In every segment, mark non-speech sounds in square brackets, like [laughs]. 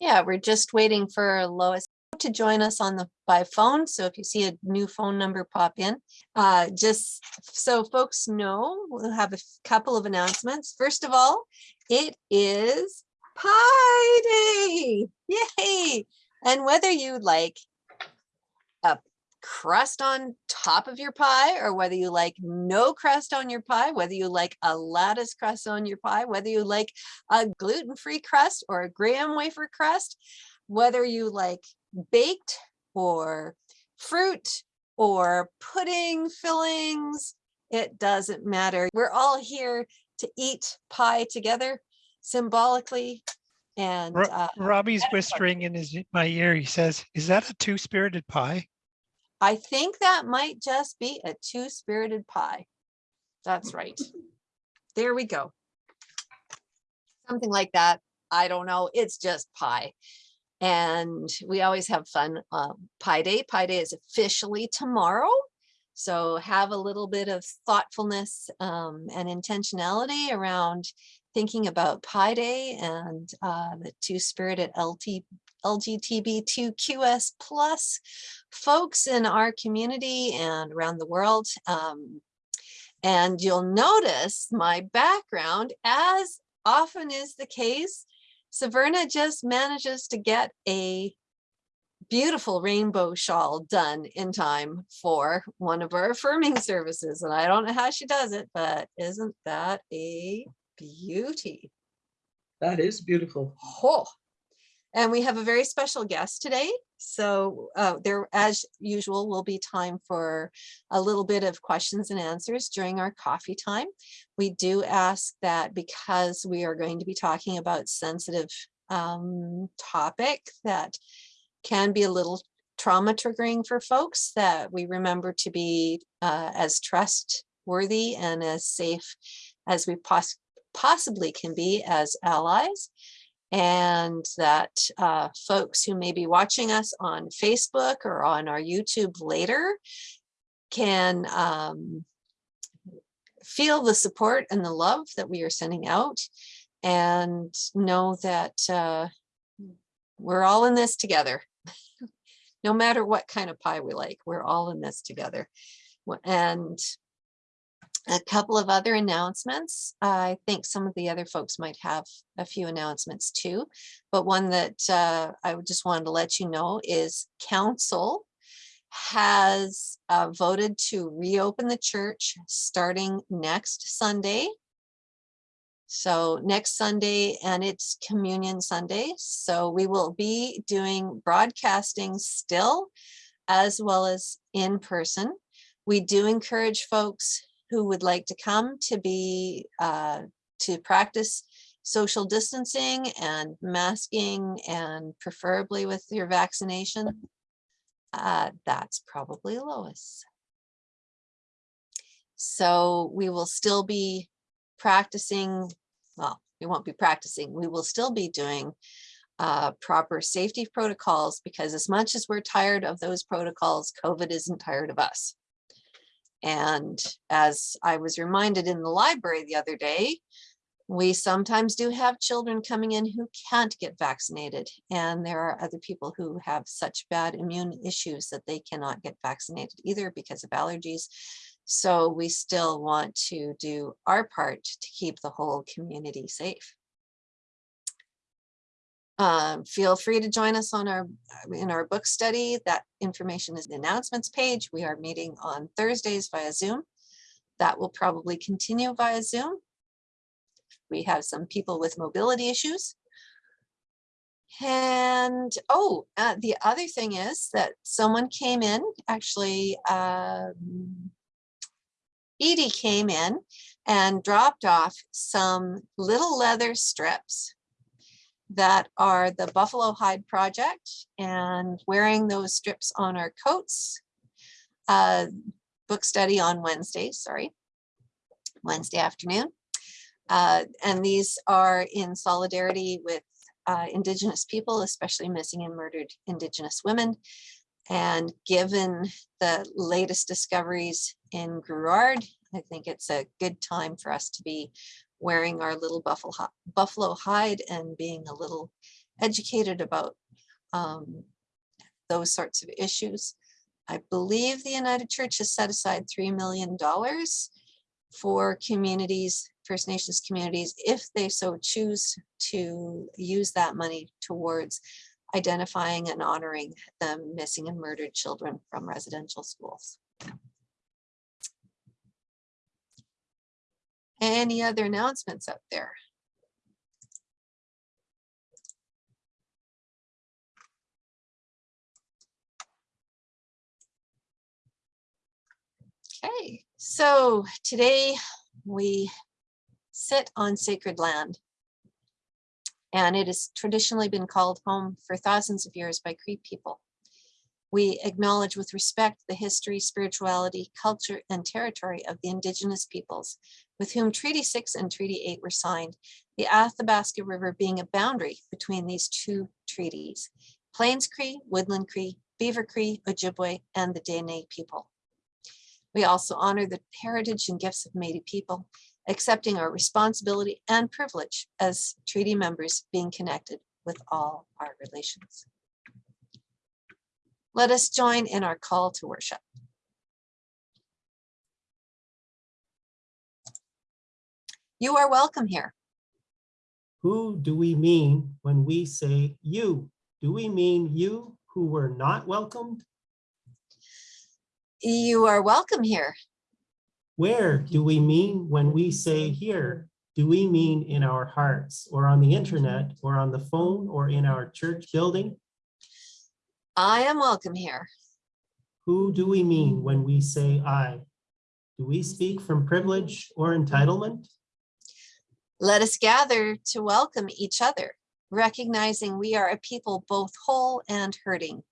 Yeah, we're just waiting for Lois to join us on the by phone. So if you see a new phone number pop in, uh, just so folks know, we'll have a couple of announcements. First of all, it is Pi Day. Yay! And whether you like a crust on top of your pie or whether you like no crust on your pie, whether you like a lattice crust on your pie, whether you like a gluten-free crust or a graham wafer crust, whether you like baked or fruit or pudding fillings, it doesn't matter. We're all here to eat pie together symbolically and uh, Robbie's whispering in his my ear. He says, "Is that a two-spirited pie?" I think that might just be a two-spirited pie. That's right. There we go. Something like that. I don't know. It's just pie. And we always have fun. Um, Pi Day. Pi Day is officially tomorrow. So have a little bit of thoughtfulness um, and intentionality around thinking about Pi Day and uh, the two-spirited LT, LGBTQS plus folks in our community and around the world. Um, and you'll notice my background, as often is the case, Saverna just manages to get a beautiful rainbow shawl done in time for one of our affirming services. And I don't know how she does it, but isn't that a beauty? That is beautiful. Oh, and we have a very special guest today. So uh, there, as usual, will be time for a little bit of questions and answers during our coffee time. We do ask that because we are going to be talking about sensitive um, topic that can be a little trauma triggering for folks that we remember to be uh, as trustworthy and as safe as we poss possibly can be as allies and that uh, folks who may be watching us on Facebook or on our YouTube later can um, feel the support and the love that we are sending out and know that uh, we're all in this together. [laughs] no matter what kind of pie we like, we're all in this together. And a couple of other announcements. I think some of the other folks might have a few announcements too, but one that uh, I just wanted to let you know is council has uh, voted to reopen the church starting next Sunday. So next Sunday and it's communion Sunday. So we will be doing broadcasting still as well as in person. We do encourage folks who would like to come to be uh, to practice social distancing and masking and preferably with your vaccination. Uh, that's probably Lois. So we will still be practicing, well, we won't be practicing, we will still be doing uh, proper safety protocols because as much as we're tired of those protocols, COVID isn't tired of us. And as I was reminded in the library the other day, we sometimes do have children coming in who can't get vaccinated. And there are other people who have such bad immune issues that they cannot get vaccinated either because of allergies. So we still want to do our part to keep the whole community safe. Um, feel free to join us on our in our book study. That information is in the announcements page. We are meeting on Thursdays via Zoom. That will probably continue via Zoom. We have some people with mobility issues. And oh, uh, the other thing is that someone came in, actually, um, Edie came in and dropped off some little leather strips that are the Buffalo Hide Project and wearing those strips on our coats. Uh, book study on Wednesday, sorry, Wednesday afternoon. Uh, and these are in solidarity with uh, Indigenous people, especially missing and murdered Indigenous women. And given the latest discoveries in Grouard, I think it's a good time for us to be wearing our little buffalo, hide and being a little educated about um, those sorts of issues. I believe the United Church has set aside $3 million for communities, First Nations communities, if they so choose to use that money towards identifying and honoring the missing and murdered children from residential schools. Any other announcements out there? Okay, so today we sit on sacred land. And it has traditionally been called home for thousands of years by Cree people. We acknowledge with respect the history, spirituality, culture, and territory of the indigenous peoples with whom Treaty 6 and Treaty 8 were signed, the Athabasca River being a boundary between these two treaties, Plains Cree, Woodland Cree, Beaver Cree, Ojibwe, and the Dene people. We also honor the heritage and gifts of Métis people, accepting our responsibility and privilege as treaty members being connected with all our relations. Let us join in our call to worship. You are welcome here. Who do we mean when we say you? Do we mean you who were not welcomed? You are welcome here. Where do we mean when we say here? Do we mean in our hearts or on the internet or on the phone or in our church building? I am welcome here. Who do we mean when we say I? Do we speak from privilege or entitlement? Let us gather to welcome each other, recognizing we are a people both whole and hurting.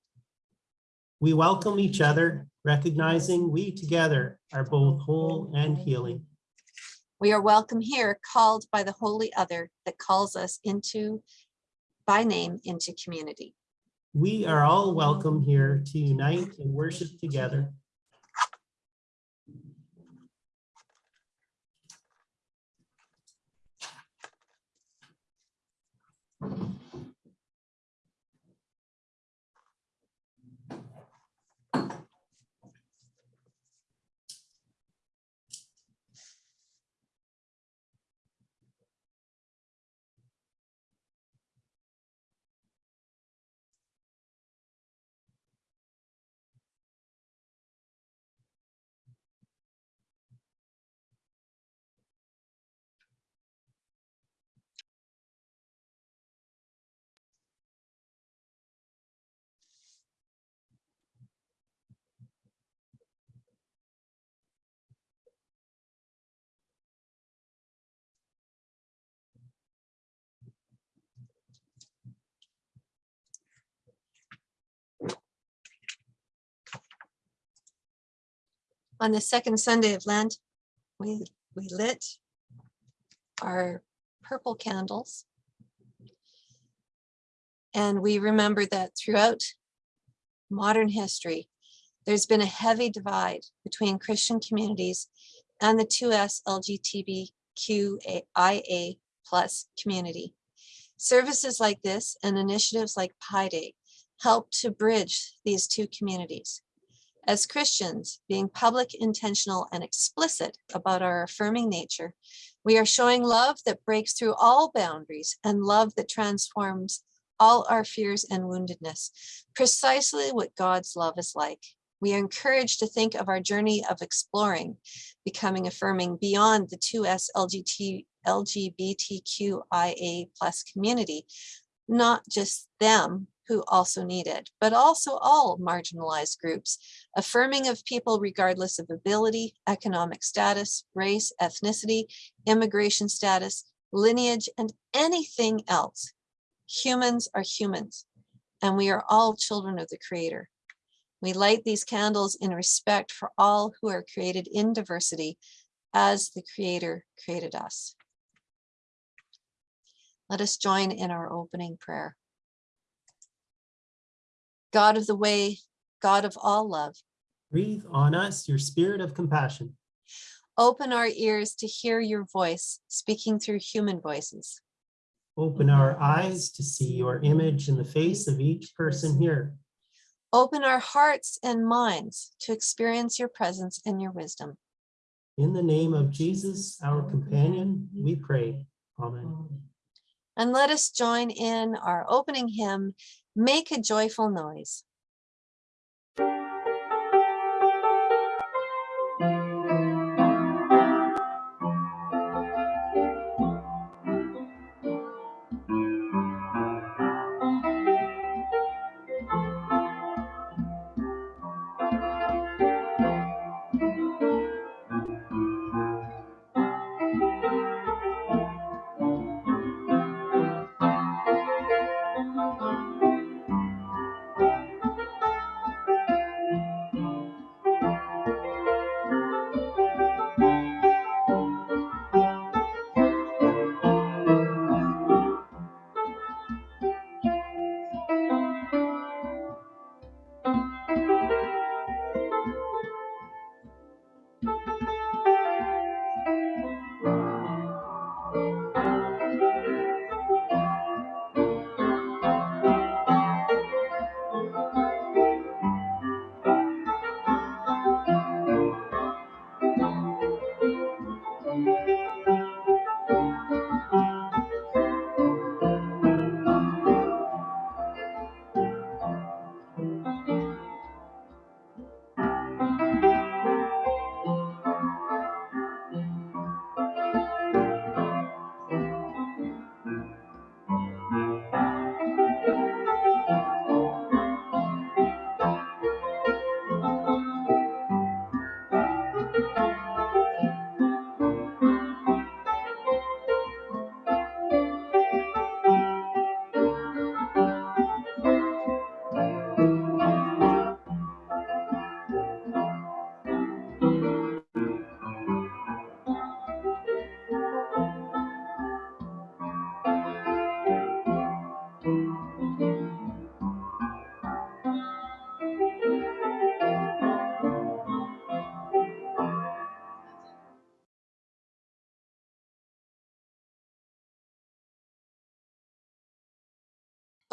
We welcome each other, recognizing we together are both whole and healing. We are welcome here, called by the holy other that calls us into, by name, into community. We are all welcome here to unite and worship together. On the second Sunday of Lent, we, we lit our purple candles. And we remember that throughout modern history, there's been a heavy divide between Christian communities and the 2S LGBTQIA plus community. Services like this and initiatives like Pi Day help to bridge these two communities. As Christians, being public, intentional, and explicit about our affirming nature, we are showing love that breaks through all boundaries and love that transforms all our fears and woundedness, precisely what God's love is like. We are encouraged to think of our journey of exploring, becoming affirming beyond the 2S LGBT, LGBTQIA plus community, not just them who also need it, but also all marginalized groups, affirming of people regardless of ability, economic status, race, ethnicity, immigration status, lineage, and anything else. Humans are humans, and we are all children of the Creator. We light these candles in respect for all who are created in diversity as the Creator created us. Let us join in our opening prayer. God of the way, God of all love, Breathe on us your spirit of compassion. open our ears to hear your voice speaking through human voices. Open our eyes to see your image in the face of each person here. Open our hearts and minds to experience your presence and your wisdom. In the name of Jesus, our companion, we pray. Amen. And let us join in our opening hymn, Make a Joyful Noise.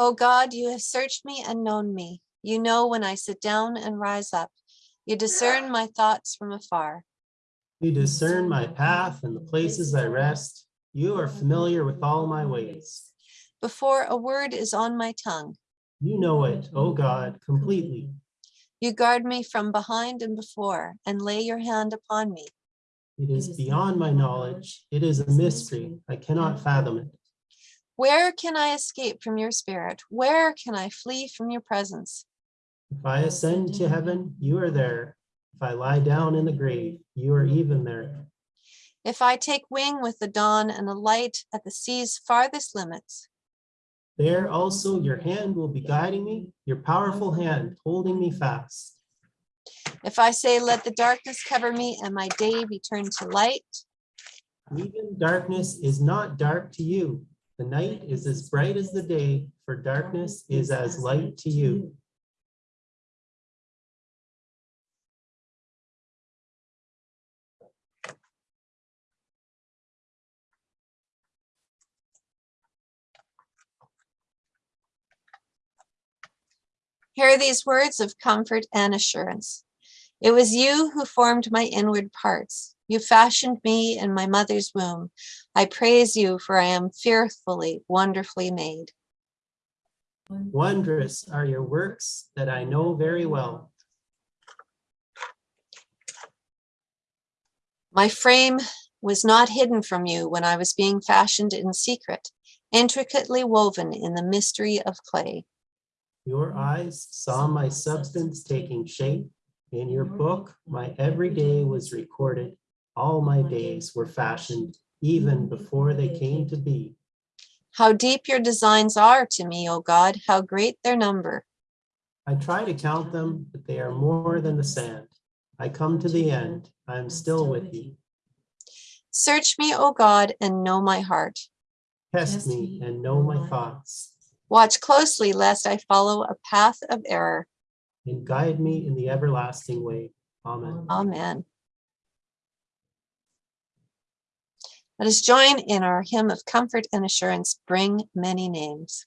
O God, you have searched me and known me. You know when I sit down and rise up. You discern my thoughts from afar. You discern my path and the places I rest. You are familiar with all my ways. Before a word is on my tongue, You know it, O God, completely. you guard me from behind and before and lay your hand upon me. It is beyond my knowledge. It is a mystery. I cannot fathom it. Where can I escape from your spirit? Where can I flee from your presence? If I ascend to heaven, you are there. If I lie down in the grave, you are even there. If I take wing with the dawn and alight at the sea's farthest limits, There also your hand will be guiding me, your powerful hand holding me fast. if I say, let the darkness cover me and my day be turned to light, Even darkness is not dark to you. The night is as bright as the day, for darkness is as light to you. Hear these words of comfort and assurance. It was you who formed my inward parts. You fashioned me in my mother's womb. I praise you, for I am fearfully, wonderfully made. Wondrous are your works that I know very well. My frame was not hidden from you when I was being fashioned in secret, intricately woven in the mystery of clay. Your eyes saw my substance taking shape. In your book, my every day was recorded. All my days were fashioned even before they came to be. How deep your designs are to me, O God, how great their number. I try to count them, but they are more than the sand. I come to the end. I am still with you. Search me, O God, and know my heart. Test me and know my thoughts, Watch closely lest I follow a path of error. and guide me in the everlasting way. Amen. Amen. Let us join in our hymn of comfort and assurance, Bring Many Names.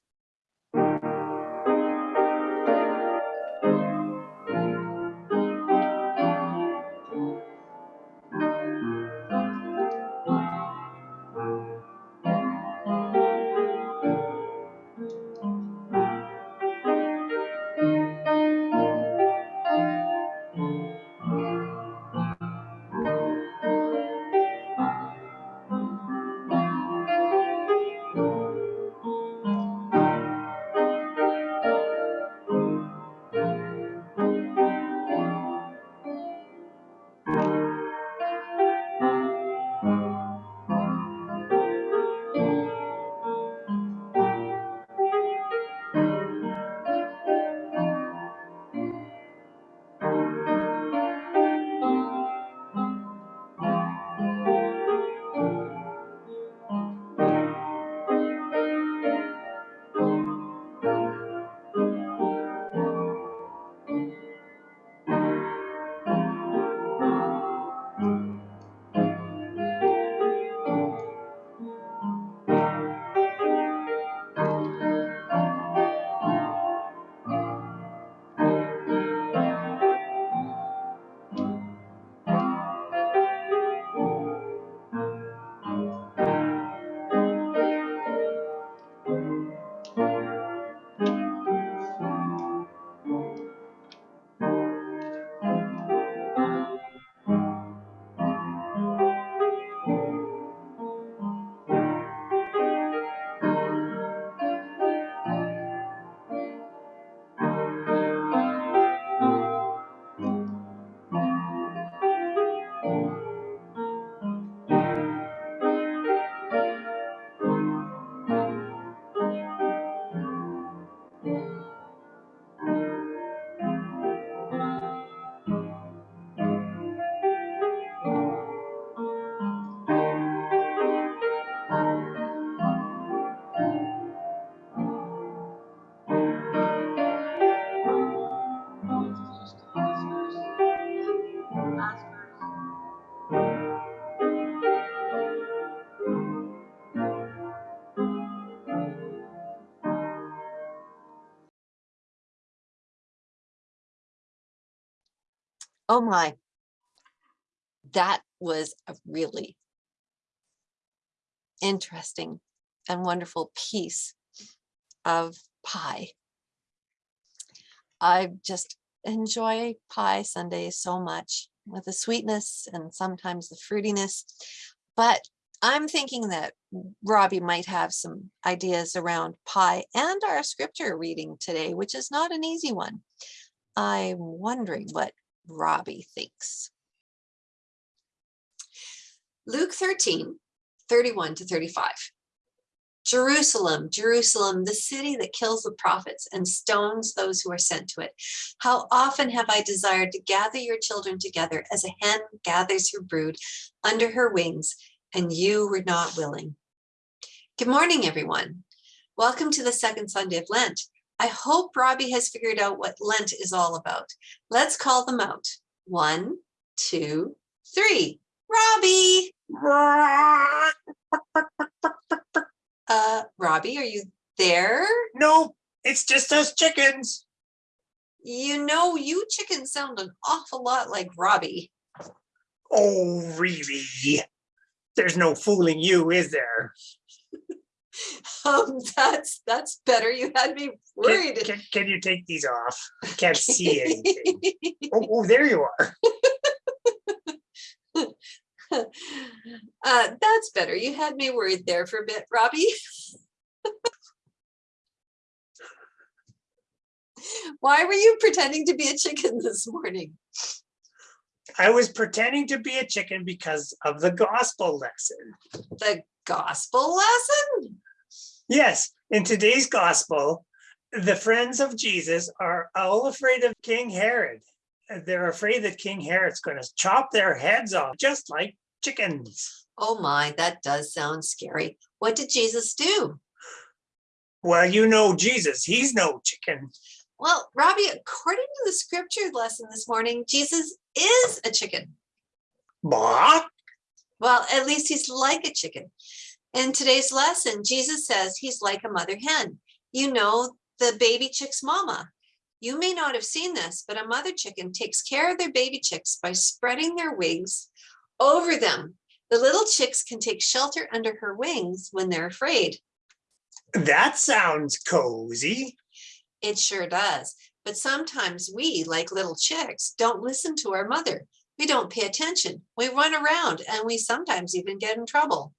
Oh my. That was a really interesting and wonderful piece of pie. I just enjoy pie Sundays so much with the sweetness and sometimes the fruitiness. But I'm thinking that Robbie might have some ideas around pie and our scripture reading today, which is not an easy one. I'm wondering what Robbie thinks. Luke 13, 31 to 35. Jerusalem, Jerusalem, the city that kills the prophets and stones those who are sent to it. How often have I desired to gather your children together as a hen gathers her brood under her wings, and you were not willing. Good morning, everyone. Welcome to the second Sunday of Lent. I hope Robbie has figured out what Lent is all about. Let's call them out. One, two, three. Robbie! [laughs] Uh, Robbie, are you there? No, it's just us chickens. You know, you chickens sound an awful lot like Robbie. Oh, really? There's no fooling you, is there? [laughs] Um, that's that's better. You had me Can, worried. can, can you take these off? I [laughs] can't see anything. Oh, [laughs] oh, there you are. uh, that's better. You had me worried there for a bit, Robbie. Why were you pretending to be a chicken this morning? I was pretending to be a chicken because of the gospel lesson. The gospel lesson? Yes, in today's gospel, the friends of Jesus are all afraid of King Herod. They're afraid that King Herod's going to chop their heads off, just like chickens. Oh my, that does sound scary. What did Jesus do? Well, you know Jesus, he's no chicken. Well, Robbie, according to the scripture lesson this morning, Jesus is a chicken. Bah, Well, at least he's like a chicken. In today's lesson, Jesus says he's like a mother hen. You know, the baby chick's mama. You may not have seen this, but a mother chicken takes care of their baby chicks by spreading their wings over them. The little chicks can take shelter under her wings when they're afraid. That sounds cozy. It sure does. But sometimes we, like little chicks, don't listen to our mother. We don't pay attention. We run around and we sometimes even get in trouble.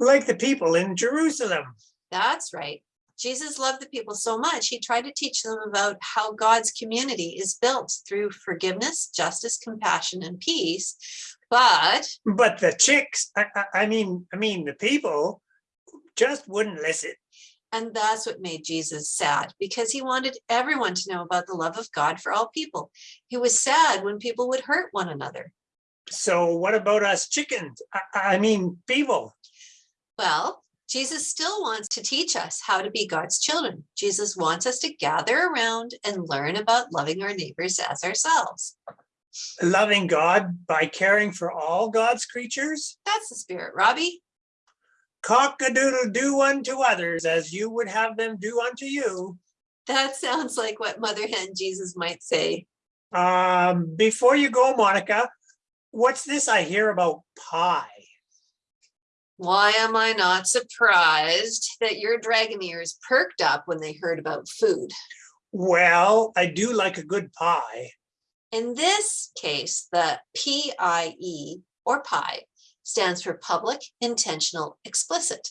Like the people in Jerusalem. That's right. Jesus loved the people so much, he tried to teach them about how God's community is built through forgiveness, justice, compassion, and peace. But But the chicks, I, I, I mean, I mean, the people just wouldn't listen. And that's what made Jesus sad because he wanted everyone to know about the love of God for all people. He was sad when people would hurt one another. So what about us chickens? I, I mean, people. Well, Jesus still wants to teach us how to be God's children. Jesus wants us to gather around and learn about loving our neighbors as ourselves. Loving God by caring for all God's creatures. That's the spirit, Robbie. Cock-a-doodle do unto others as you would have them do unto you. That sounds like what Mother Hen Jesus might say. Um, before you go, Monica, what's this I hear about pie? Why am I not surprised that your dragon ears perked up when they heard about food? Well, I do like a good pie. In this case, the PIE or PI stands for public, intentional, explicit.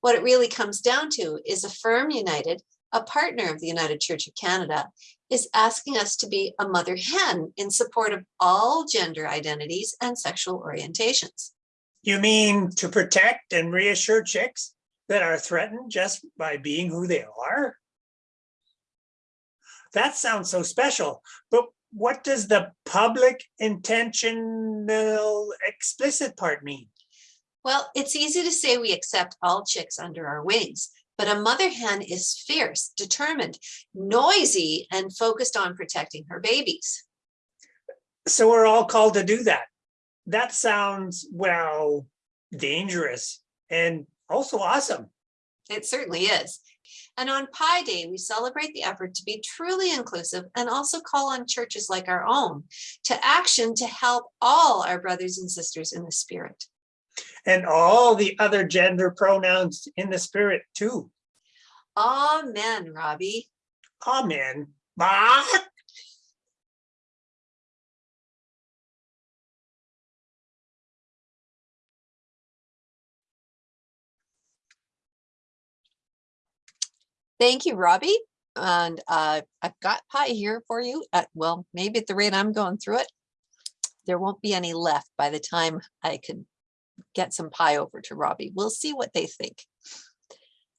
What it really comes down to is Affirm United, a partner of the United Church of Canada, is asking us to be a mother hen in support of all gender identities and sexual orientations. You mean to protect and reassure chicks that are threatened just by being who they are? That sounds so special, but what does the public intentional explicit part mean? Well, it's easy to say we accept all chicks under our wings, but a mother hen is fierce, determined, noisy, and focused on protecting her babies. So we're all called to do that. That sounds, well, dangerous and also awesome. It certainly is. And on Pi Day, we celebrate the effort to be truly inclusive and also call on churches like our own to action to help all our brothers and sisters in the spirit. And all the other gender pronouns in the spirit too. Amen, Robbie. Amen. Bah! Thank you, Robbie. And uh, I've got pie here for you. At, well, maybe at the rate I'm going through it, there won't be any left by the time I can get some pie over to Robbie. We'll see what they think.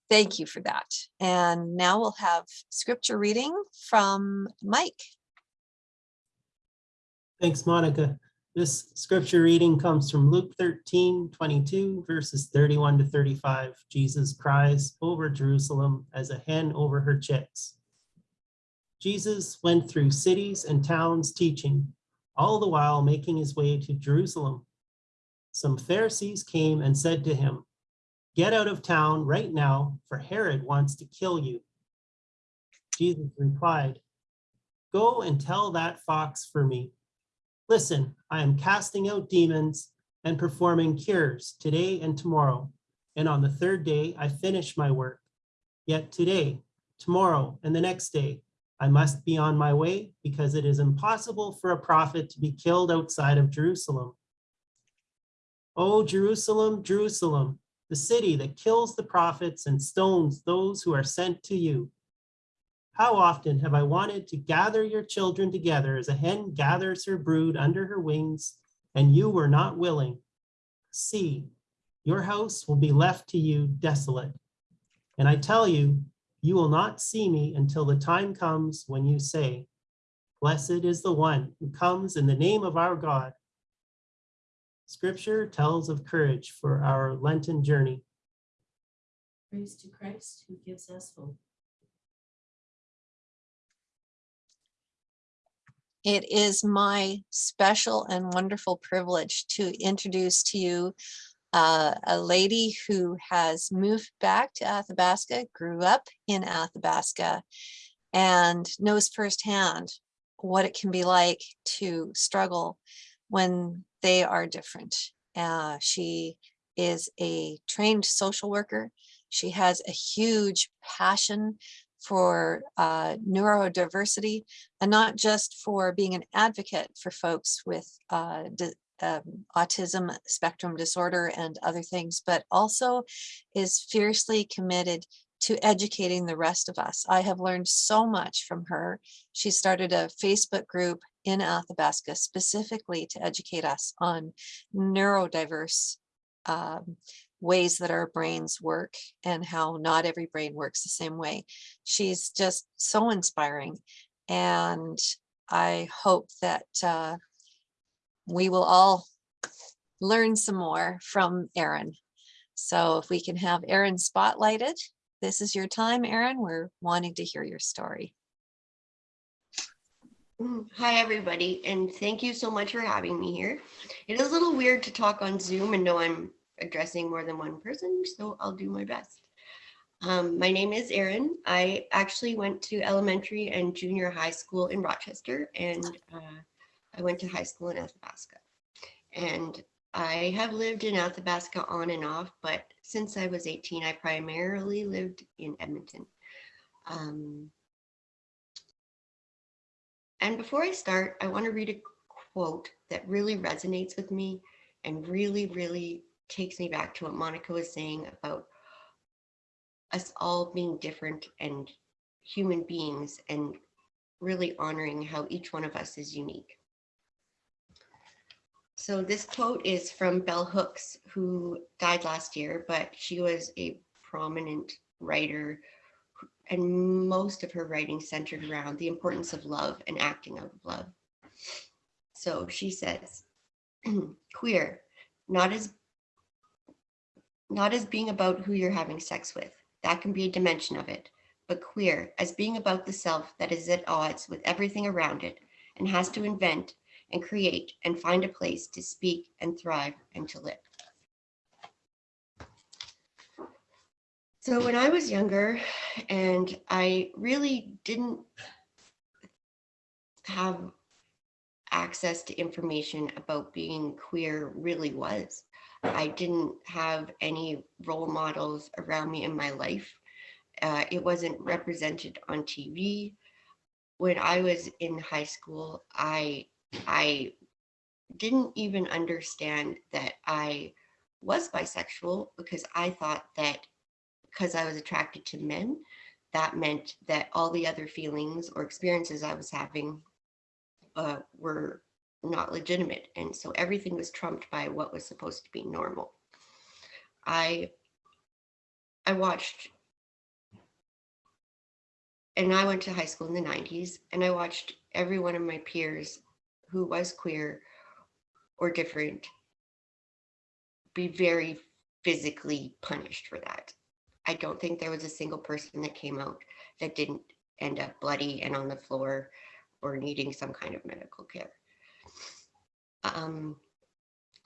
Thank you for that. And now we'll have scripture reading from Mike. Thanks, Monica. This scripture reading comes from Luke 13, 22, verses 31 to 35. Jesus cries over Jerusalem as a hen over her chicks. Jesus went through cities and towns teaching, all the while making his way to Jerusalem. Some Pharisees came and said to him, Get out of town right now, for Herod wants to kill you. Jesus replied, Go and tell that fox for me. Listen, I am casting out demons and performing cures today and tomorrow. And on the third day, I finish my work. Yet today, tomorrow, and the next day, I must be on my way because it is impossible for a prophet to be killed outside of Jerusalem. O Jerusalem, Jerusalem, the city that kills the prophets and stones those who are sent to you. How often have I wanted to gather your children together as a hen gathers her brood under her wings, and you were not willing? See, your house will be left to you desolate. And I tell you, you will not see me until the time comes when you say, Blessed is the one who comes in the name of our God. Scripture tells of courage for our Lenten journey. Praise to Christ who gives us hope. It is my special and wonderful privilege to introduce to you uh, a lady who has moved back to Athabasca, grew up in Athabasca, and knows firsthand what it can be like to struggle when they are different. Uh, she is a trained social worker. She has a huge passion for uh, neurodiversity and not just for being an advocate for folks with uh, um, autism spectrum disorder and other things, but also is fiercely committed to educating the rest of us. I have learned so much from her. She started a Facebook group in Athabasca specifically to educate us on neurodiverse um, ways that our brains work and how not every brain works the same way. She's just so inspiring. And I hope that uh, we will all learn some more from Erin. So if we can have Erin spotlighted, this is your time, Erin. We're wanting to hear your story. Mm, Hi, everybody, and thank you so much for having me here. It is a little weird to talk on Zoom and know I'm addressing more than one person, so I'll do my best. Um, my name is Erin. I actually went to elementary and junior high school in Rochester, and uh, I went to high school in Athabasca. And I have lived in Athabasca on and off, but since I was 18, I primarily lived in Edmonton. Um, and before I start, I want to read a quote that really resonates with me and really, really takes me back to what Monica was saying about us all being different and human beings and really honoring how each one of us is unique. So this quote is from Bell Hooks, who died last year, but she was a prominent writer and most of her writing centered around the importance of love and acting out of love. So she says, [clears throat] queer, not as not as being about who you're having sex with. That can be a dimension of it, but queer as being about the self that is at odds with everything around it and has to invent and create and find a place to speak and thrive and to live. So when I was younger and I really didn't have access to information about being queer really was. I didn't have any role models around me in my life. Uh, it wasn't represented on TV. When I was in high school, I I didn't even understand that I was bisexual because I thought that because I was attracted to men, that meant that all the other feelings or experiences I was having uh, were not legitimate. And so everything was trumped by what was supposed to be normal. I I watched and I went to high school in the 90s and I watched every one of my peers who was queer or different be very physically punished for that. I don't think there was a single person that came out that didn't end up bloody and on the floor or needing some kind of medical care. Um,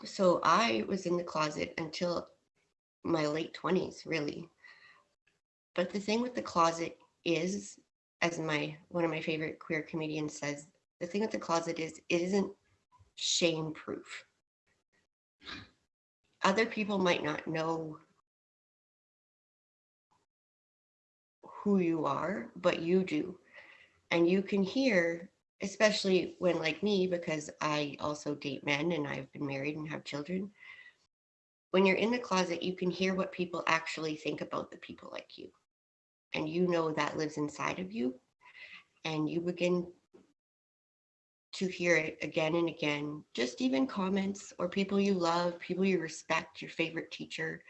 so I was in the closet until my late 20s, really. But the thing with the closet is, as my one of my favorite queer comedians says, the thing with the closet is it isn't shame proof. Other people might not know who you are, but you do. And you can hear, especially when like me, because I also date men and I've been married and have children. When you're in the closet, you can hear what people actually think about the people like you. And you know that lives inside of you. And you begin to hear it again and again, just even comments or people you love, people you respect, your favorite teacher,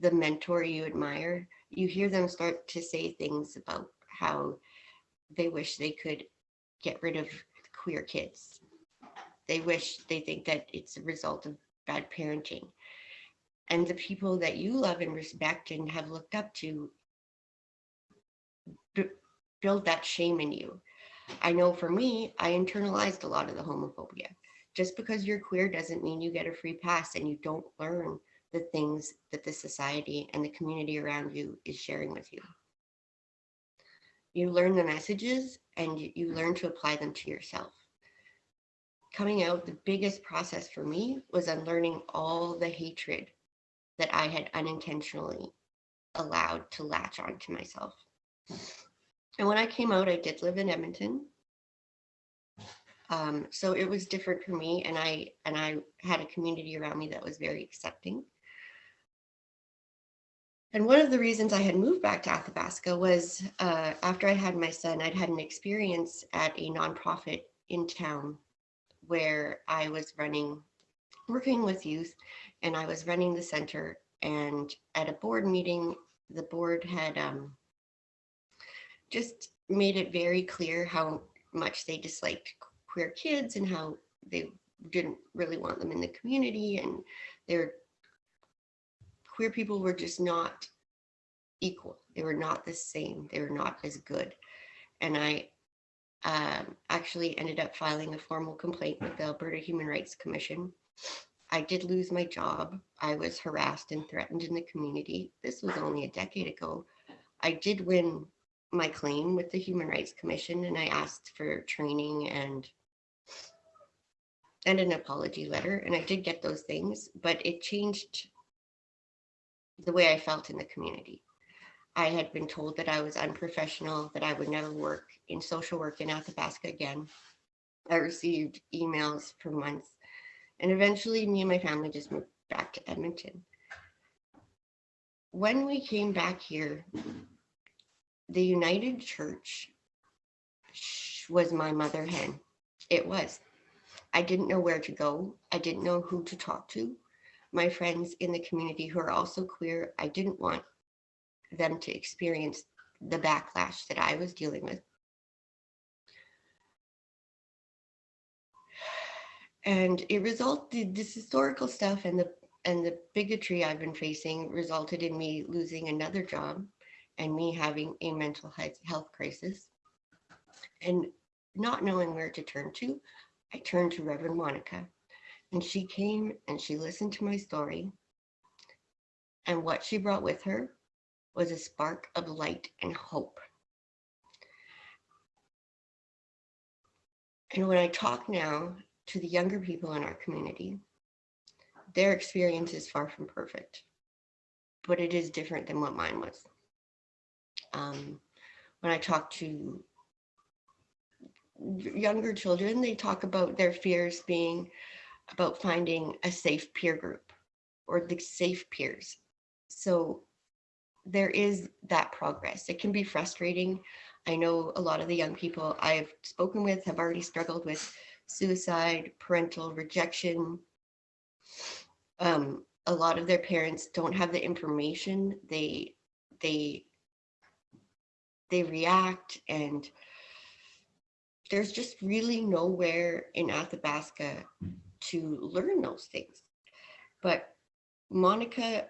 the mentor you admire, you hear them start to say things about how they wish they could get rid of queer kids. They wish they think that it's a result of bad parenting. And the people that you love and respect and have looked up to build that shame in you. I know for me, I internalized a lot of the homophobia. Just because you're queer doesn't mean you get a free pass and you don't learn the things that the society and the community around you is sharing with you. You learn the messages and you, you learn to apply them to yourself. Coming out, the biggest process for me was unlearning all the hatred that I had unintentionally allowed to latch on to myself. And when I came out, I did live in Edmonton. Um, so it was different for me and I and I had a community around me that was very accepting. And one of the reasons I had moved back to Athabasca was uh, after I had my son, I'd had an experience at a nonprofit in town where I was running, working with youth, and I was running the center. And at a board meeting, the board had um, just made it very clear how much they disliked queer kids and how they didn't really want them in the community and they're queer people were just not equal. They were not the same. They were not as good. And I um, actually ended up filing a formal complaint with the Alberta Human Rights Commission. I did lose my job. I was harassed and threatened in the community. This was only a decade ago. I did win my claim with the Human Rights Commission and I asked for training and and an apology letter and I did get those things, but it changed the way I felt in the community. I had been told that I was unprofessional, that I would never work in social work in Athabasca again. I received emails for months and eventually me and my family just moved back to Edmonton. When we came back here, the United Church was my mother hen. It was. I didn't know where to go. I didn't know who to talk to. My friends in the community who are also queer, I didn't want them to experience the backlash that I was dealing with. And it resulted, this historical stuff and the and the bigotry I've been facing resulted in me losing another job and me having a mental health health crisis and not knowing where to turn to, I turned to Reverend Monica and she came and she listened to my story. And what she brought with her was a spark of light and hope. And when I talk now to the younger people in our community, their experience is far from perfect, but it is different than what mine was. Um, when I talk to younger children, they talk about their fears being about finding a safe peer group or the safe peers. So there is that progress. It can be frustrating. I know a lot of the young people I've spoken with have already struggled with suicide, parental rejection. Um, a lot of their parents don't have the information. They they they react and there's just really nowhere in Athabasca to learn those things. But Monica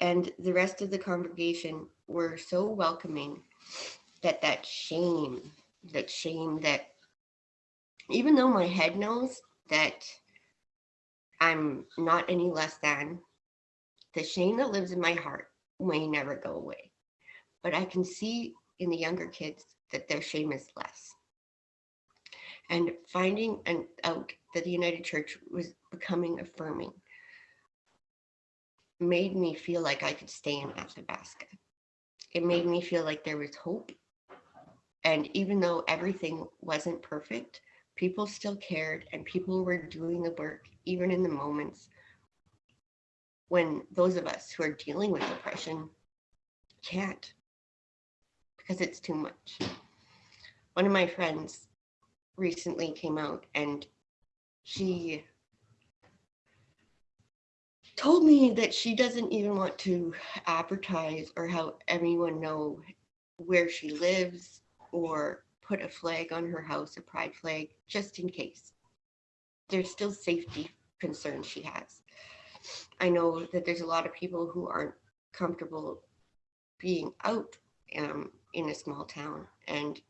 and the rest of the congregation were so welcoming that that shame, that shame that even though my head knows that I'm not any less than, the shame that lives in my heart may never go away. But I can see in the younger kids that their shame is less. And finding an, out that the United Church was becoming affirming made me feel like I could stay in Athabasca. It made me feel like there was hope. And even though everything wasn't perfect, people still cared and people were doing the work, even in the moments when those of us who are dealing with depression can't because it's too much. One of my friends recently came out and she told me that she doesn't even want to advertise or help everyone know where she lives or put a flag on her house, a pride flag, just in case. There's still safety concerns she has. I know that there's a lot of people who aren't comfortable being out um, in a small town and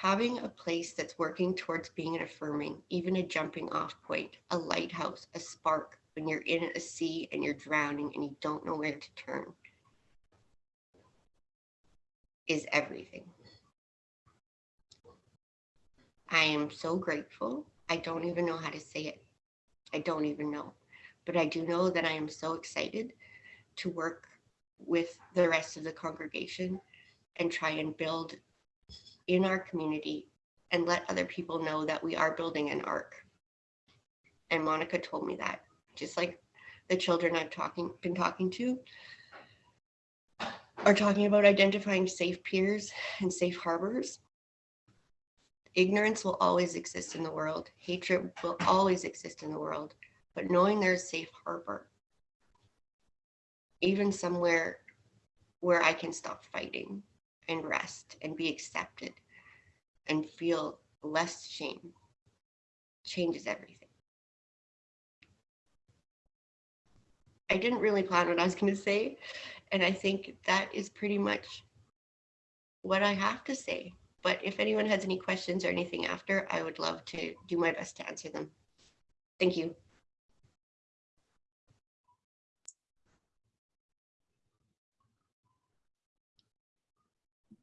having a place that's working towards being an affirming, even a jumping off point, a lighthouse, a spark when you're in a sea and you're drowning and you don't know where to turn is everything. I am so grateful. I don't even know how to say it. I don't even know. But I do know that I am so excited to work with the rest of the congregation and try and build in our community and let other people know that we are building an ark. And Monica told me that, just like the children I've talking been talking to are talking about identifying safe piers and safe harbors. Ignorance will always exist in the world. Hatred will always exist in the world. But knowing there's safe harbor, even somewhere where I can stop fighting and rest and be accepted and feel less shame changes everything. I didn't really plan what I was going to say. And I think that is pretty much what I have to say. But if anyone has any questions or anything after, I would love to do my best to answer them. Thank you.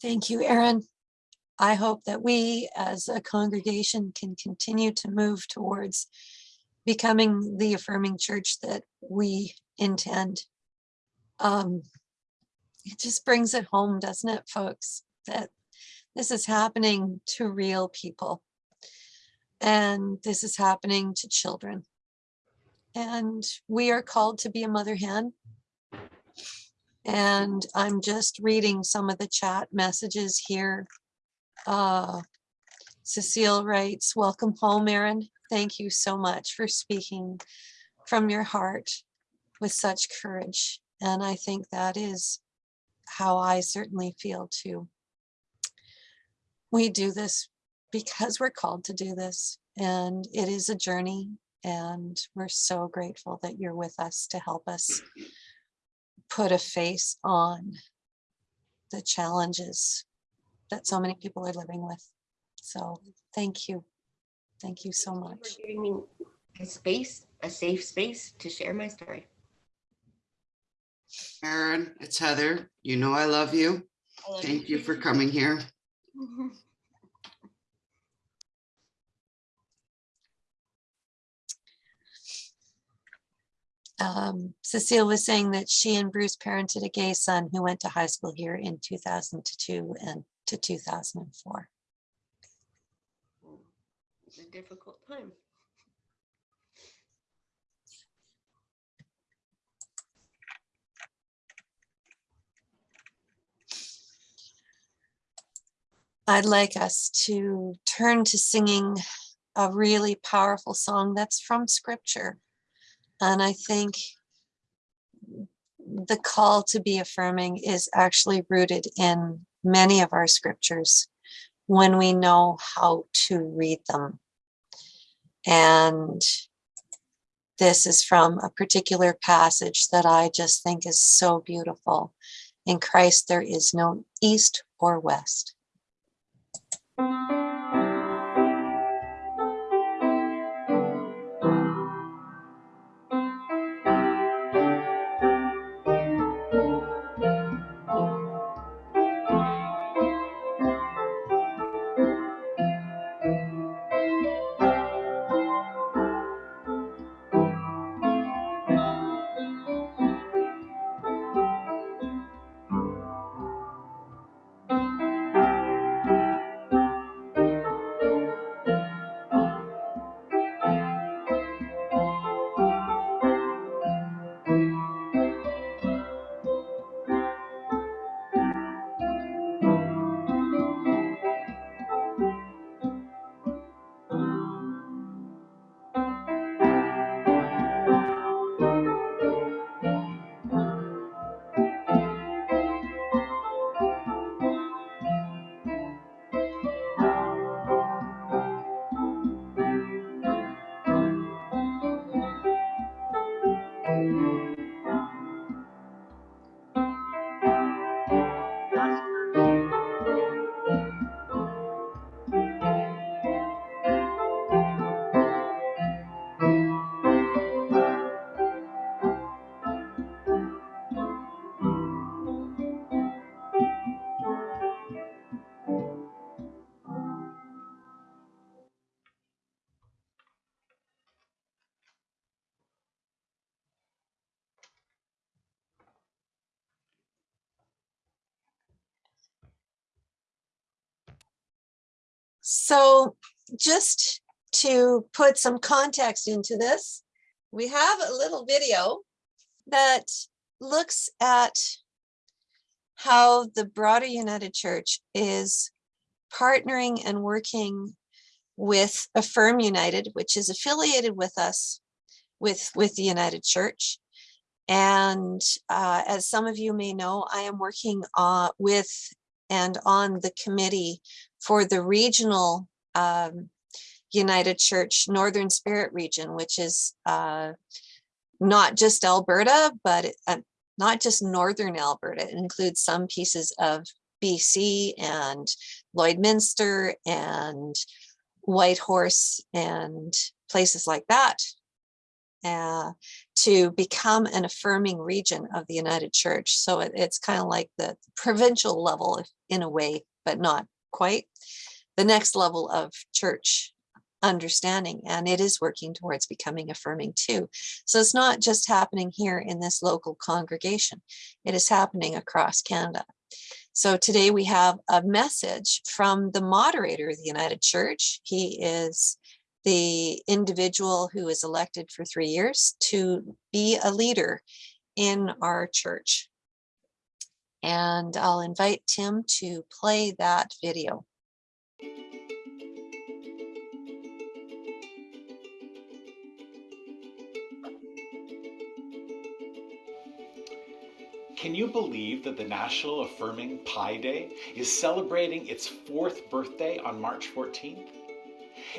Thank you, Erin. I hope that we as a congregation can continue to move towards becoming the affirming church that we intend. Um, it just brings it home, doesn't it, folks? That this is happening to real people. And this is happening to children. And we are called to be a mother hen. And I'm just reading some of the chat messages here. Uh, Cecile writes, welcome home, Erin. Thank you so much for speaking from your heart with such courage. And I think that is how I certainly feel too. We do this because we're called to do this and it is a journey and we're so grateful that you're with us to help us put a face on the challenges that so many people are living with. So thank you. Thank you so much For much. giving me a space, a safe space to share my story. Erin, it's Heather. You know I love you. I love Thank you too. for coming here. [laughs] Um, Cecile was saying that she and Bruce parented a gay son who went to high school here in 2002 and to 2004. It's a difficult time. I'd like us to turn to singing a really powerful song that's from scripture. And I think the call to be affirming is actually rooted in many of our scriptures when we know how to read them. And this is from a particular passage that I just think is so beautiful. In Christ, there is no east or west. So just to put some context into this, we have a little video that looks at how the broader United Church is partnering and working with Affirm United, which is affiliated with us with, with the United Church. And uh, as some of you may know, I am working uh, with and on the committee for the regional um, United Church Northern Spirit region, which is uh, not just Alberta, but uh, not just Northern Alberta. It includes some pieces of BC and Lloydminster and Whitehorse and places like that uh, to become an affirming region of the United Church. So it- it's kind of like the provincial level in a way, but not quite. The next level of church understanding, and it is working towards becoming affirming too. So it's not just happening here in this local congregation. It is happening across Canada. So today we have a message from the moderator of the United Church. He is the individual who is elected for three years to be a leader in our church. And I'll invite Tim to play that video. Can you believe that the National Affirming Pi Day is celebrating its fourth birthday on March 14th?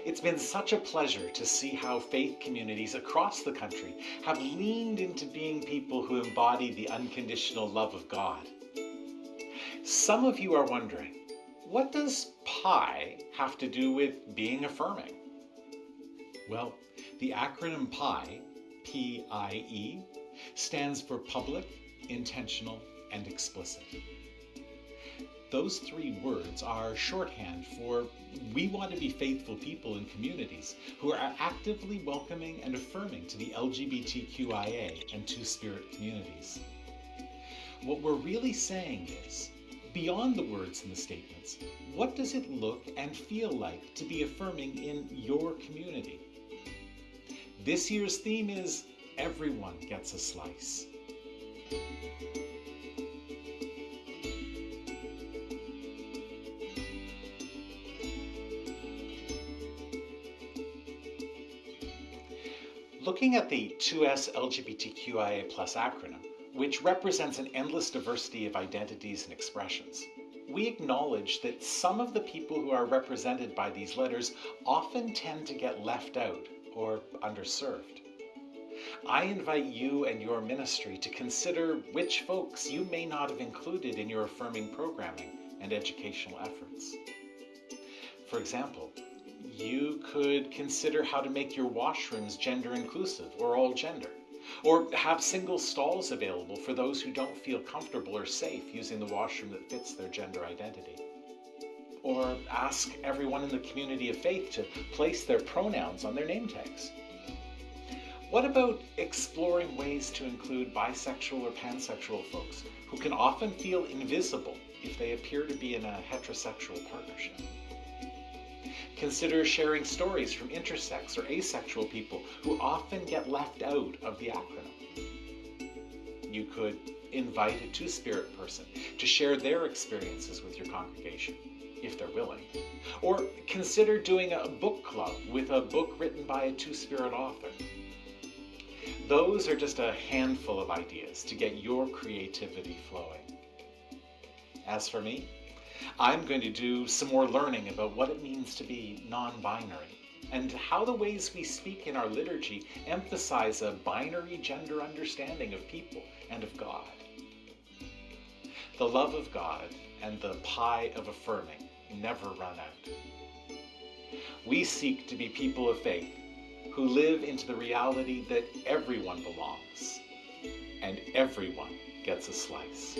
It's been such a pleasure to see how faith communities across the country have leaned into being people who embody the unconditional love of God. Some of you are wondering, what does pi have to do with being affirming? Well, the acronym PIE, P-I-E, stands for public, intentional, and explicit. Those three words are shorthand for we want to be faithful people in communities who are actively welcoming and affirming to the LGBTQIA and Two Spirit communities. What we're really saying is, beyond the words and the statements, what does it look and feel like to be affirming in your community? This year's theme is Everyone Gets a Slice. Looking at the 2S LGBTQIA acronym, which represents an endless diversity of identities and expressions, we acknowledge that some of the people who are represented by these letters often tend to get left out or underserved. I invite you and your ministry to consider which folks you may not have included in your affirming programming and educational efforts. For example, you could consider how to make your washrooms gender inclusive or all gender, or have single stalls available for those who don't feel comfortable or safe using the washroom that fits their gender identity. Or ask everyone in the community of faith to place their pronouns on their name tags. What about exploring ways to include bisexual or pansexual folks who can often feel invisible if they appear to be in a heterosexual partnership? Consider sharing stories from intersex or asexual people who often get left out of the acronym. You could invite a two spirit person to share their experiences with your congregation, if they're willing. Or consider doing a book club with a book written by a two spirit author. Those are just a handful of ideas to get your creativity flowing. As for me, I'm going to do some more learning about what it means to be non binary and how the ways we speak in our liturgy emphasize a binary gender understanding of people and of God. The love of God and the pie of affirming never run out. We seek to be people of faith who live into the reality that everyone belongs and everyone gets a slice.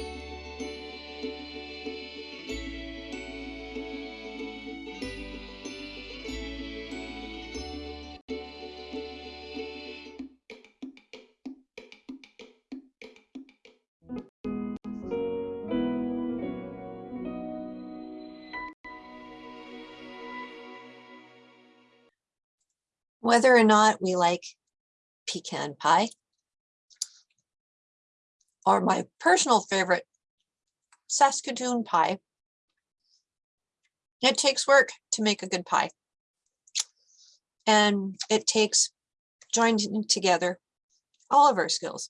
Whether or not we like pecan pie, or my personal favorite, Saskatoon pie. It takes work to make a good pie. And it takes joining together all of our skills.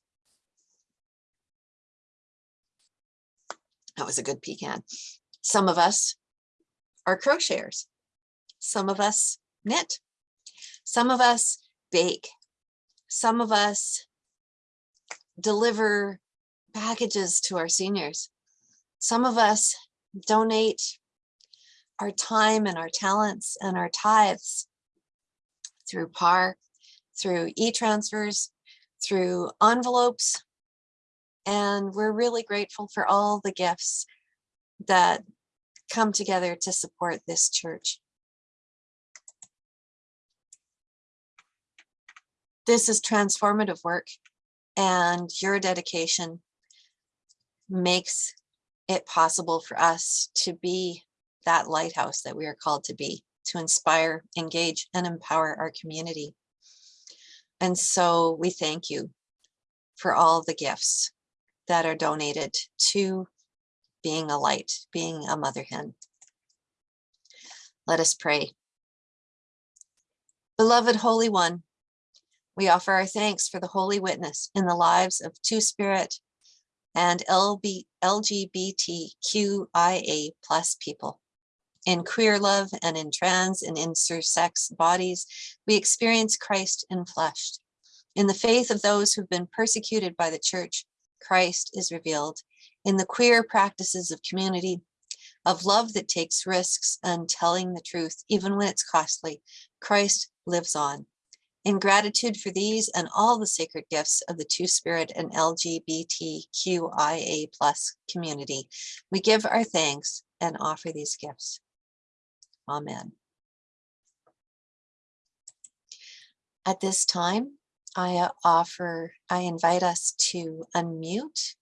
That was a good pecan. Some of us are crocheters. Some of us knit. Some of us bake. Some of us deliver packages to our seniors. Some of us donate our time and our talents and our tithes through PAR, through e-transfers, through envelopes. And we're really grateful for all the gifts that come together to support this church. This is transformative work and your dedication makes it possible for us to be that lighthouse that we are called to be, to inspire, engage, and empower our community. And so we thank you for all the gifts that are donated to being a light, being a mother hen. Let us pray. Beloved Holy One, we offer our thanks for the holy witness in the lives of Two Spirit and LB, LGBTQIA plus people. In queer love and in trans and intersex bodies, we experience Christ in enfleshed. In the faith of those who've been persecuted by the church, Christ is revealed. In the queer practices of community, of love that takes risks and telling the truth, even when it's costly, Christ lives on. In gratitude for these and all the sacred gifts of the Two-Spirit and LGBTQIA plus community, we give our thanks and offer these gifts. Amen. At this time, I uh, offer, I invite us to unmute.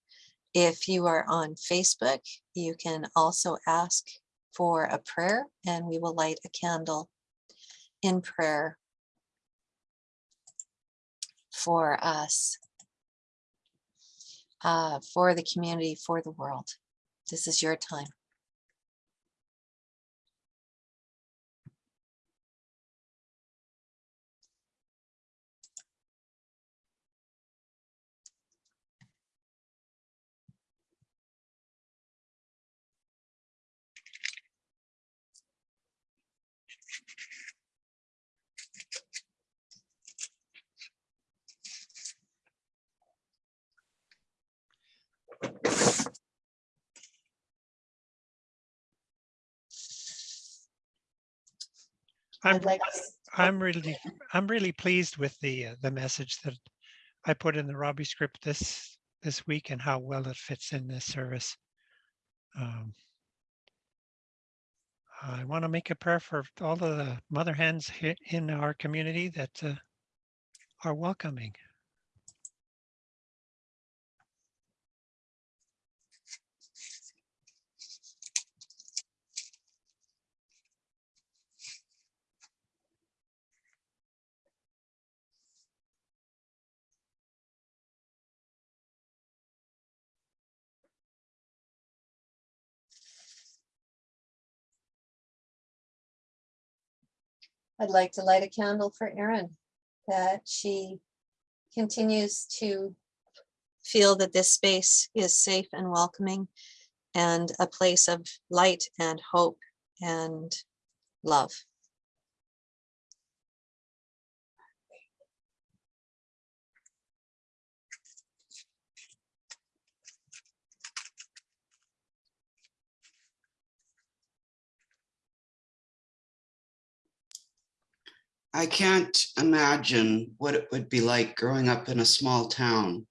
If you are on Facebook, you can also ask for a prayer and we will light a candle in prayer for us, uh, for the community, for the world. This is your time. I'm, like, I'm really, I'm really pleased with the, uh, the message that I put in the Robbie script this, this week and how well it fits in this service. Um, I want to make a prayer for all of the mother hens here in our community that uh, are welcoming. I'd like to light a candle for Erin, that she continues to feel that this space is safe and welcoming and a place of light and hope and love. I can't imagine what it would be like growing up in a small town.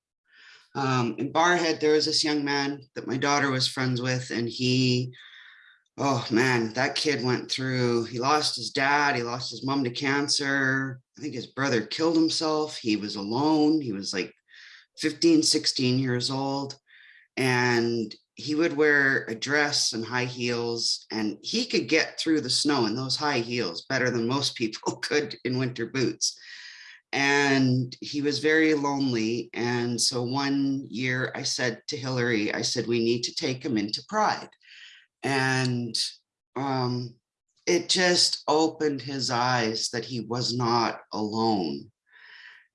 Um, in Barrhead, there was this young man that my daughter was friends with, and he, oh man, that kid went through, he lost his dad, he lost his mom to cancer. I think his brother killed himself. He was alone. He was like 15, 16 years old. And he would wear a dress and high heels and he could get through the snow in those high heels better than most people [laughs] could in winter boots. And he was very lonely. And so one year I said to Hillary, I said, we need to take him into Pride. And um, it just opened his eyes that he was not alone.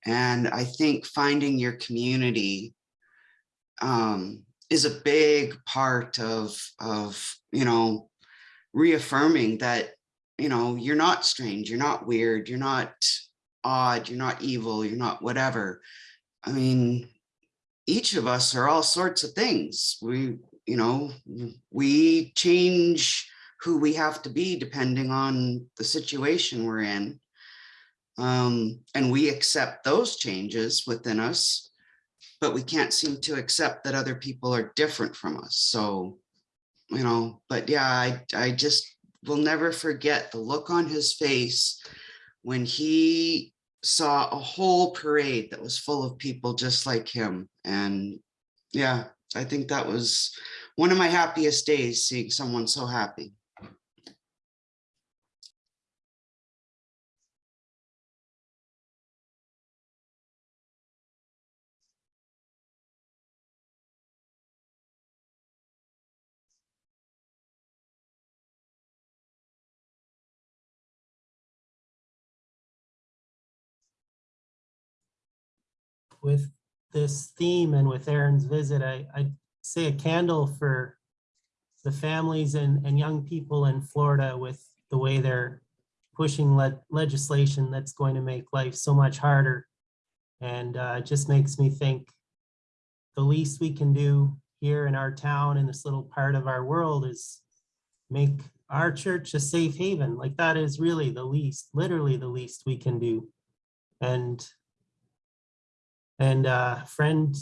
And I think finding your community um, is a big part of, of, you know, reaffirming that, you know, you're not strange, you're not weird, you're not odd, you're not evil, you're not whatever. I mean, each of us are all sorts of things. We, you know, we change who we have to be depending on the situation we're in. Um, and we accept those changes within us but we can't seem to accept that other people are different from us. So, you know, but yeah, I, I just will never forget the look on his face when he saw a whole parade that was full of people just like him. And yeah, I think that was one of my happiest days, seeing someone so happy. With this theme and with Erin's visit, I, I say a candle for the families and, and young people in Florida with the way they're pushing le legislation that's going to make life so much harder. And uh, just makes me think the least we can do here in our town in this little part of our world is make our church a safe haven. Like that is really the least, literally the least we can do. And and uh, friend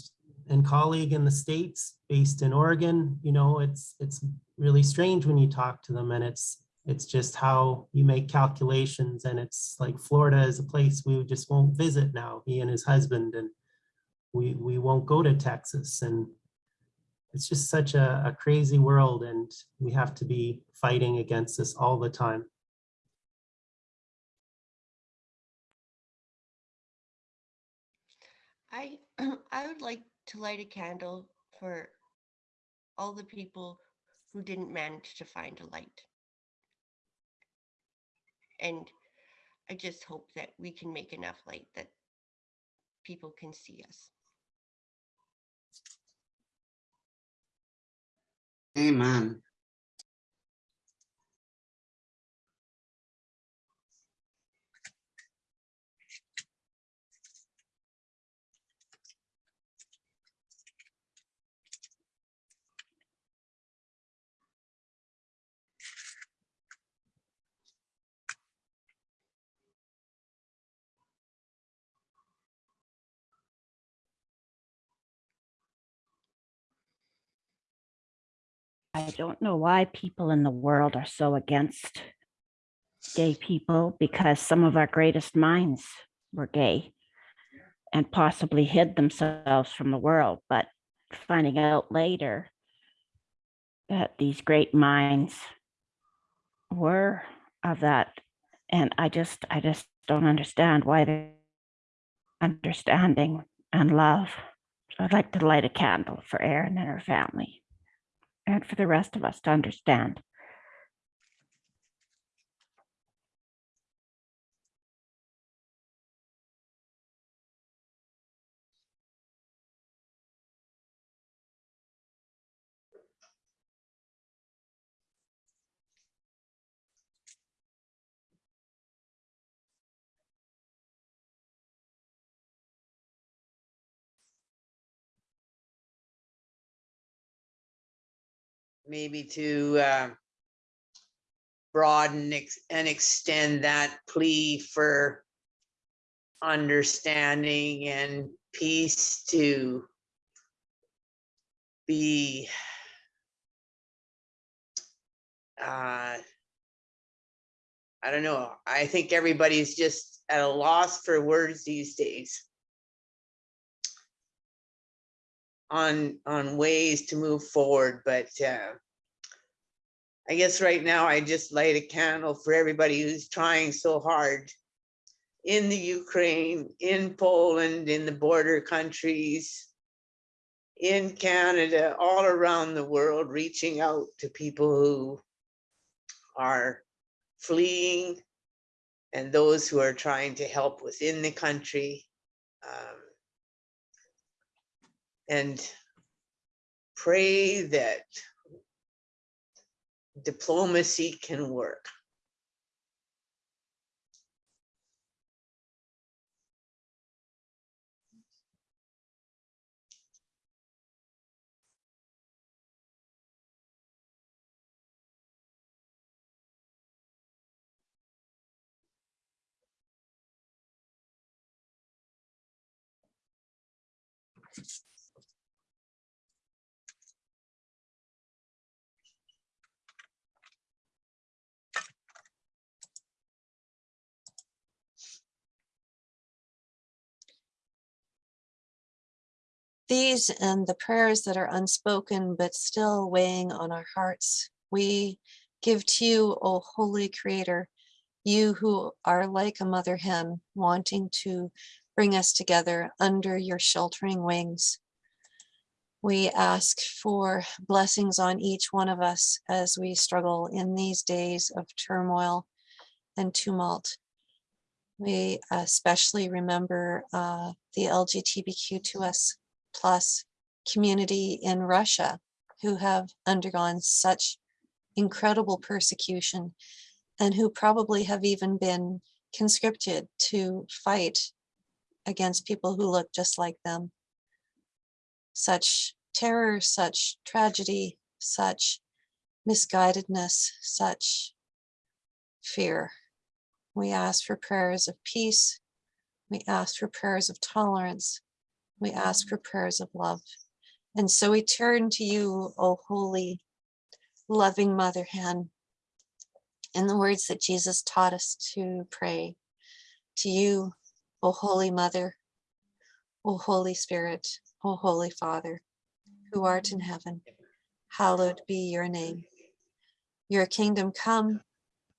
and colleague in the States based in Oregon, you know, it's it's really strange when you talk to them and it's it's just how you make calculations and it's like Florida is a place we just won't visit now, he and his husband, and we we won't go to Texas. And it's just such a, a crazy world and we have to be fighting against this all the time. [clears throat] I would like to light a candle for all the people who didn't manage to find a light. And I just hope that we can make enough light that people can see us. Amen. I don't know why people in the world are so against gay people because some of our greatest minds were gay and possibly hid themselves from the world, but finding out later that these great minds were of that. And I just, I just don't understand why they're understanding and love. So I'd like to light a candle for Erin and her family and for the rest of us to understand. Maybe to uh, broaden ex- and extend that plea for understanding and peace to be uh, I don't know. I think everybody's just at a loss for words these days. On, on ways to move forward, but uh, I guess right now I just light a candle for everybody who's trying so hard in the Ukraine, in Poland, in the border countries, in Canada, all around the world, reaching out to people who are fleeing and those who are trying to help within the country. um, And pray that diplomacy can work. These and the prayers that are unspoken but still weighing on our hearts, we give to you, O Holy Creator, you who are like a mother hen wanting to bring us together under your sheltering wings. We ask for blessings on each one of us as we struggle in these days of turmoil and tumult. We especially remember uh, the LGBTQ2S plus community in Russia who have undergone such incredible persecution and who probably have even been conscripted to fight against people who look just like them. Such terror, such tragedy, such misguidedness, such fear. We ask for prayers of peace. We ask for prayers of tolerance. We ask for prayers of love. And so we turn to you, O holy, loving mother hen, in the words that Jesus taught us to pray. To you, O holy mother, O Holy Spirit, O Holy Father, who art in heaven, hallowed be your name. Your kingdom come,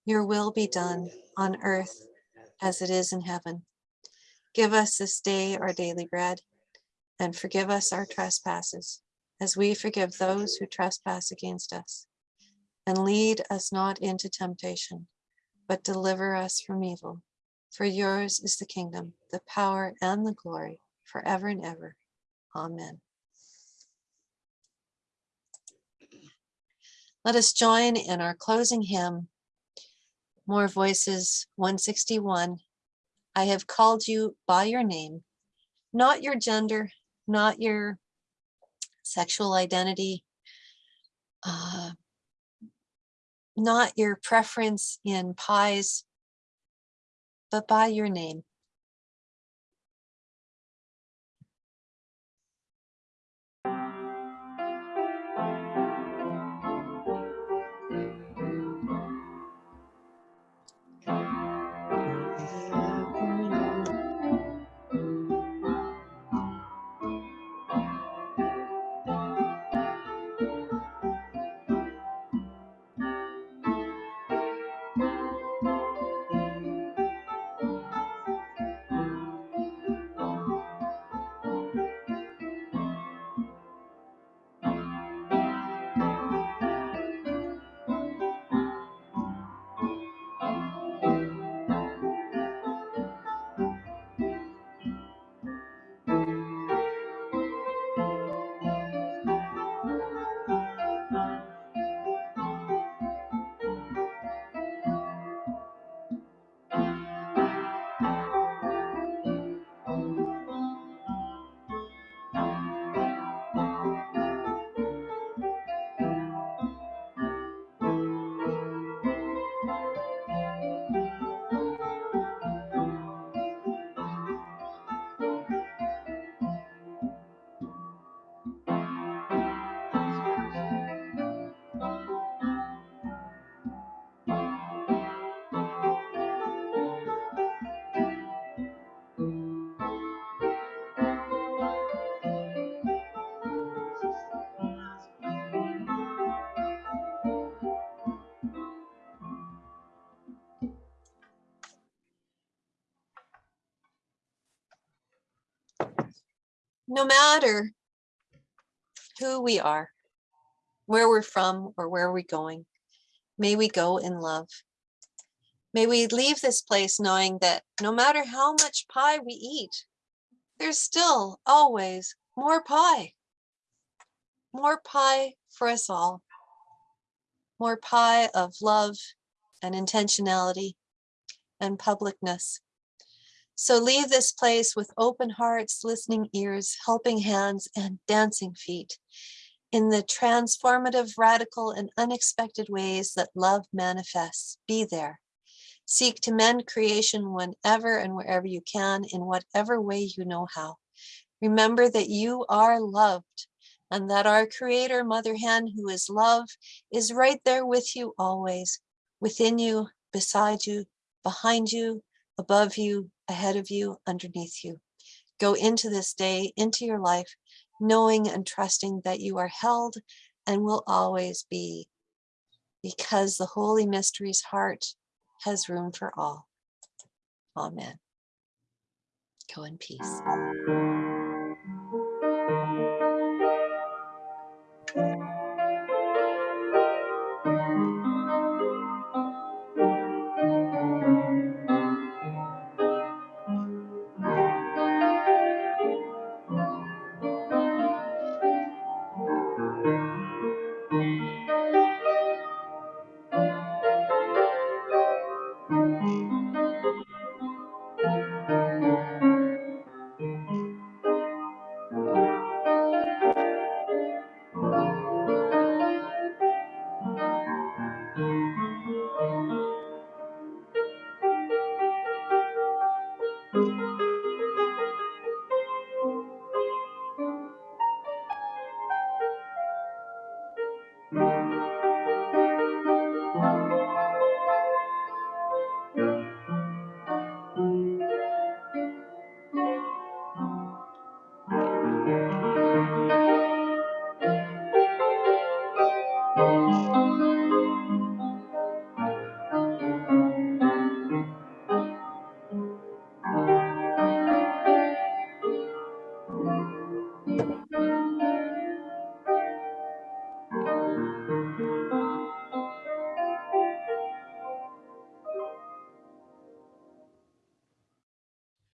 your will be done on earth as it is in heaven. Give us this day our daily bread and forgive us our trespasses as we forgive those who trespass against us. And lead us not into temptation, but deliver us from evil. For yours is the kingdom, the power and the glory forever and ever. Amen. Let us join in our closing hymn. More Voices 161. I have called you by your name, not your gender, not your sexual identity, uh, not your preference in pies, but by your name. No matter who we are, where we're from or where we're going, may we go in love. May we leave this place knowing that no matter how much pie we eat, there's still always more pie. More pie for us all. More pie of love and intentionality and publicness. So leave this place with open hearts, listening ears, helping hands, and dancing feet in the transformative, radical, and unexpected ways that love manifests. Be there. Seek to mend creation whenever and wherever you can, in whatever way you know how. Remember that you are loved and that our creator, Mother Hen, who is love, is right there with you always, within you, beside you, behind you, above you, ahead of you, underneath you. Go into this day, into your life, knowing and trusting that you are held and will always be because the Holy Mysteries heart has room for all. Amen. Go in peace.